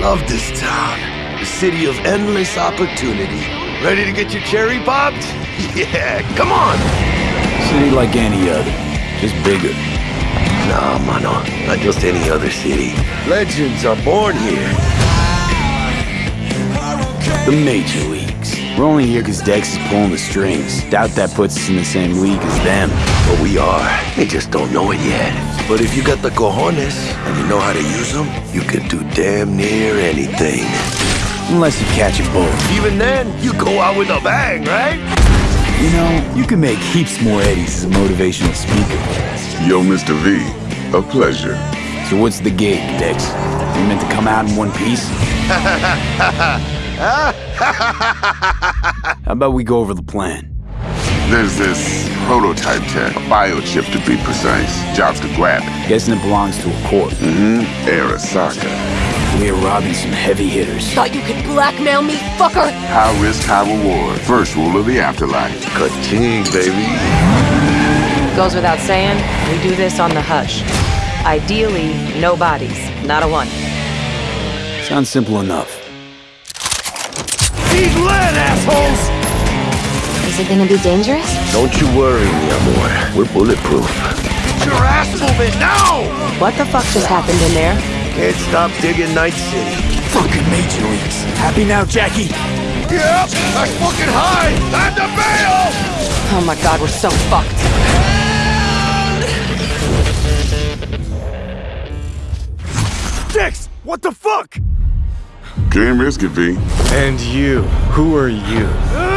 love this town. The city of endless opportunity. Ready to get your cherry popped? Yeah, come on! City like any other, just bigger. Nah, mano, not just any other city. Legends are born here. The Major Leagues. We're only here because Dex is pulling the strings. Doubt that puts us in the same league as them. But we are. They just don't know it yet. But if you got the cojones and you know how to use them, you can do damn near anything. Unless you catch a bull. Even then, you go out with a bang, right? You know, you can make heaps more eddies as a motivational speaker. Yo, Mr. V, a pleasure. So what's the gig, Dex? You meant to come out in one piece? How about we go over the plan? There's this prototype tech, a biochip to be precise. Jobs to grab it. Guessing it belongs to a corp. Mm-hmm. Arasaka. We're robbing some heavy hitters. Thought you could blackmail me, fucker? High risk, high reward. First rule of the afterlife. Ka-ching, baby. Goes without saying, we do this on the hush. Ideally, no bodies, not a one. Sounds simple enough. Need assholes! Is it gonna be dangerous? Don't you worry, mi amor. We're bulletproof. Get your ass moving now! What the fuck just happened in there? Can't stop digging Night City. Fucking Major Leagues. Happy now, Jackie? Yep, that's fucking high! Time to bail! Oh my god, we're so fucked. Dex, what the fuck? Can't risk it, V. And you, who are you?